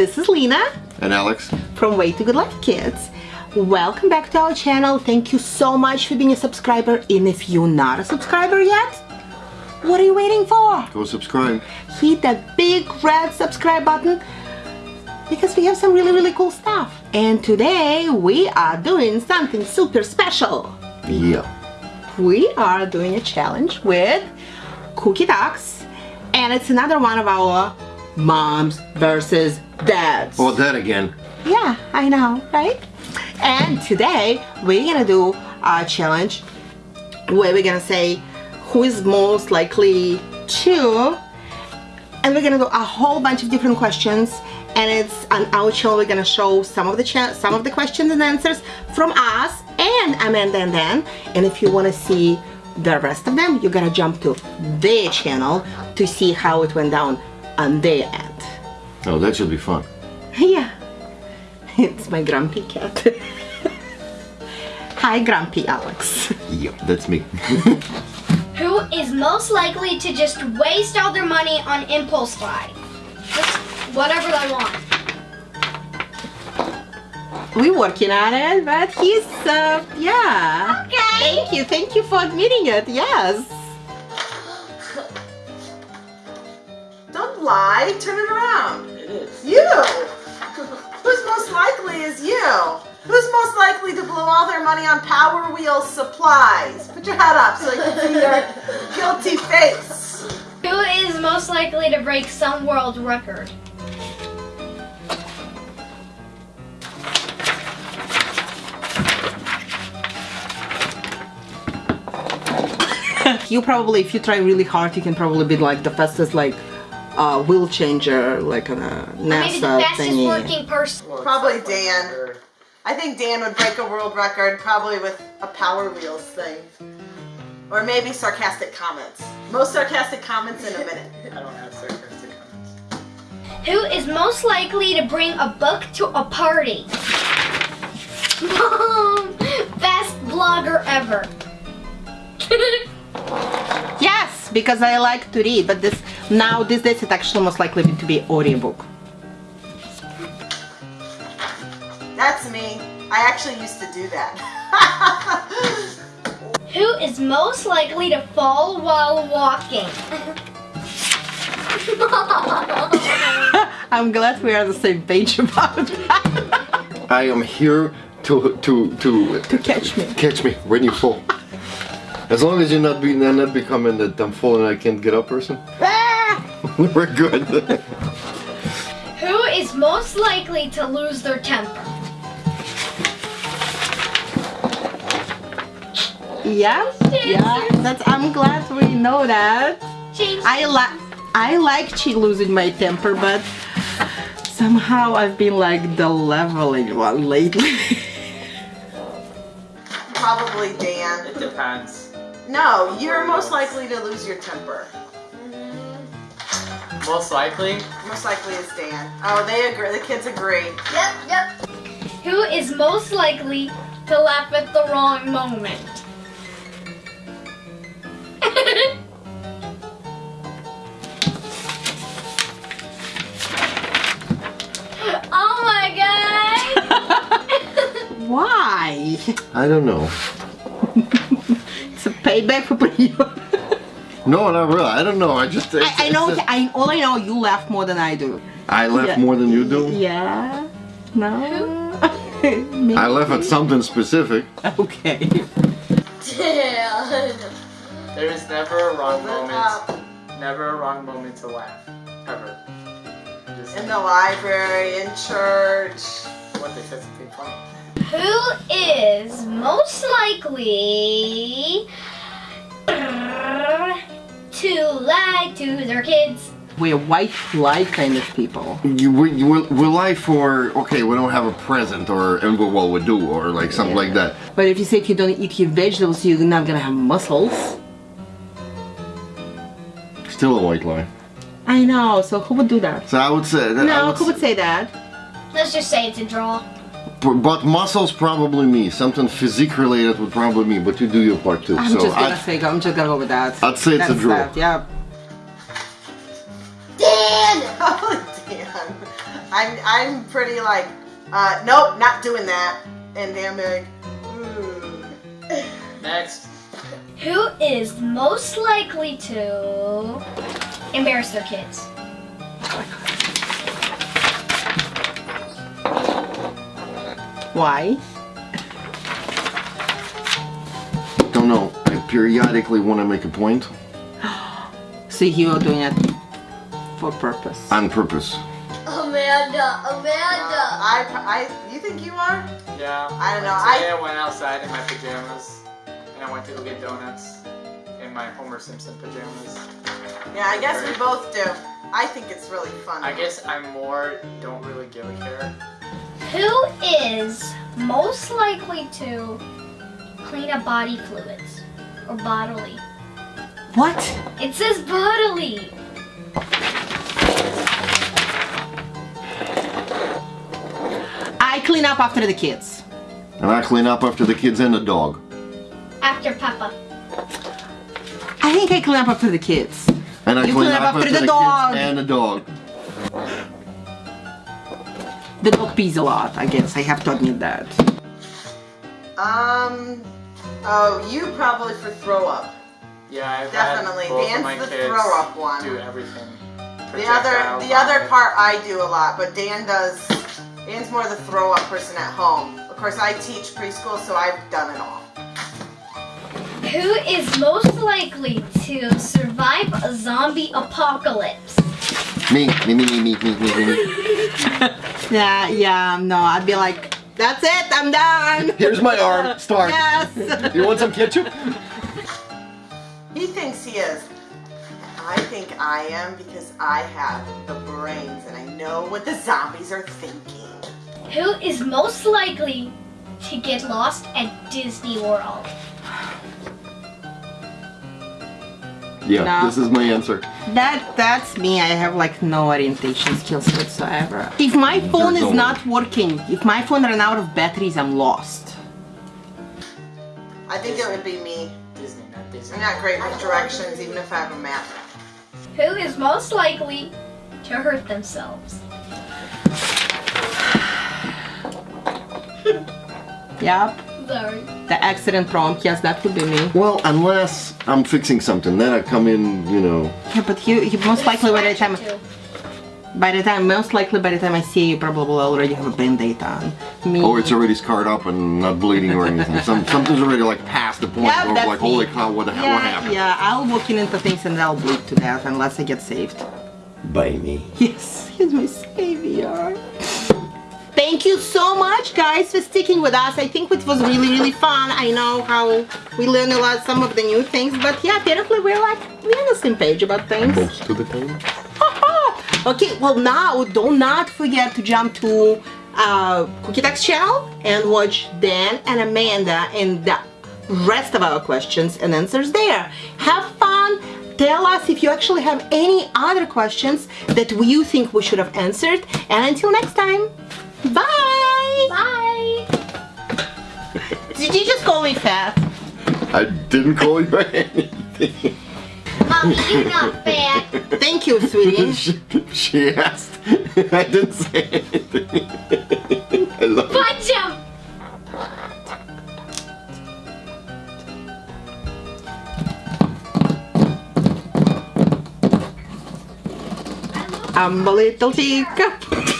This is Lena And Alex. from Way to Good Life Kids. Welcome back to our channel. Thank you so much for being a subscriber. And if you're not a subscriber yet, what are you waiting for? Go subscribe. Hit that big red subscribe button because we have some really, really cool stuff. And today we are doing something super special. Yeah. We are doing a challenge with Cookie Ducks and it's another one of our moms versus dads. Oh, that again. Yeah, I know, right? And today we're gonna do a challenge where we're gonna say who is most likely to, and we're gonna do a whole bunch of different questions. And it's on our channel. We're gonna show some of the some of the questions and answers from us and Amanda and Dan. And if you wanna see the rest of them, you gotta jump to their channel to see how it went down on their end. Oh, that should be fun. Yeah, it's my grumpy cat. Hi, grumpy Alex. Yeah, that's me. Who is most likely to just waste all their money on impulse buy? Just whatever they want. We're working on it, but he's, uh, yeah. Okay. Thank you, thank you for admitting it, yes. Don't lie, turn it around. It is. You! Who's most likely is you? Who's most likely to blow all their money on Power Wheel supplies? Put your head up so you can see your guilty face. Who is most likely to break some world record? You probably, if you try really hard, you can probably be like the fastest, like, uh, wheel changer, like on a Maybe the NASA fastest thingy. working person. Well, Probably Dan. we're- I think Dan would break a world record probably with a Power Wheels thing. Or maybe sarcastic comments. Most sarcastic comments in a minute. I don't have sarcastic comments. Who is most likely to bring a book to a party? Mom! Best blogger ever. Yes, because I like to read, but this now these days it's actually most likely to be audiobook. That's me. I actually used to do that. Who is most likely to fall while walking? I'm glad we are on the same page about that. I am here to to to to catch me. catch me when you fall. As long as you're not being not becoming that I'm falling I can't get up person! we're good. Who is most likely to lose their temper? Yeah, yeah. That's. I'm glad we know that. Change. I like. I like chi losing my temper, but somehow I've been like the leveling one lately. Probably Dan. It depends. No, you're most likely to lose your temper. Most likely, Most likely is Dan. Oh, they agree. The kids agree. Yep, yep. Who is most likely to laugh at the wrong moment? oh my god! Why? I don't know. It's a payback for you. No, not really. I don't know. I just I, I know. it's- I all I know. You laugh more than I do. I laugh Yeah. more than you do. Yeah. No. I laugh at something specific. Okay. there is never a wrong Hold it up. moment. Never a wrong moment to laugh. Ever. Just In the library, in church. What they said something funny. Who is most likely to lie to their kids? We're white lie kind of people. You, we, you will, will I for okay? We don't have a present, or and we, well, we do, or like something like that. But if you say if you don't eat your vegetables, you're not gonna have muscles. Still a white lie. I know. So who would do that? So I would say that. No, would who would say, say that? Let's just say it's a draw. But muscles probably me. Something physique related would probably me. But you do your part too. I'm so just gonna I, say. I'm just gonna go with that. I'd say it's a That's draw. that, Yeah. Dan! Oh, Dan. I'm I'm pretty like, uh, nope, not doing that. And Dan be like, hmm. Next. Who is most likely to embarrass their kids? Why? Don't know. I periodically want to make a point So you are doing it for purpose. on purpose. Amanda, Amanda. I, I, you think you are? Yeah. I don't know, Today I- I went outside in my pajamas, and I went to go get donuts in my Homer Simpson pajamas. Yeah, I guess we both do. I think it's really fun. I guess I'm more don't really give a care. Who is most likely to clean up body fluids or bodily? What? It says bodily. I clean up after the kids. And I clean up after the kids and the dog. After Papa. I think I clean up after the kids. And I You clean clean up up after after the the, dog. kids and the dog. The dog pees a lot, I guess, I have to admit that. Um, oh, you probably for throw up. Yeah, I've Definitely. Dan's the throw up one. do everything. The other, the other part I do a lot, but Dan does, Dan's more the throw up person at home. Of course, I teach preschool, so I've done it all. Who is most likely to survive a zombie apocalypse? Me, me, me, me, me, me, me, me. Yeah, yeah, no, I'd be like, that's it, I'm done. Here's my arm. Start. Yes. You want some ketchup? He thinks he is. I think I am because I have the brains and I know what the zombies are thinking. Who is most likely to get lost at Disney World? Yeah, No. this is my answer. That that's me. I have like no orientation skills whatsoever. If my phone is no not working, if my phone ran out of batteries, I'm lost. I think it would be me. Disney, not Disney. I'm not great with directions, even if I have a map. Who is most likely to hurt themselves? Yep. Sorry. The accident prompt, yes, that could be me. Well, unless I'm fixing something, then I come in, you know. Yeah, but you, you most likely by the time, by the time, most likely by the time I see you, probably already have a band-aid on. Me. Oh, it's already scarred up and not bleeding or anything. Some, something's already like past the point Yeah, of that's like, holy cow, what the hell yeah, happened? yeah, I'll walk in into things and I'll bleed to death unless I get saved. By me. Yes, he's my savior. Thank you so much, guys, for sticking with us. I think it was really, really fun. I know how we learned a lot, some of the new things, but yeah, apparently we're like we're on the same page about things. Most of the time. okay, well now do not forget to jump to uh, Cookie Duck's channel and watch Dan and Amanda and the rest of our questions and answers there. Have fun. Tell us if you actually have any other questions that you think we should have answered. And until next time, bye. Bye. Did you just call me fat? I didn't call you anything. Mommy, you're not fat. Thank you, sweetie. she, she asked. I didn't say anything. I love it. Punch him. I'm a little teacup.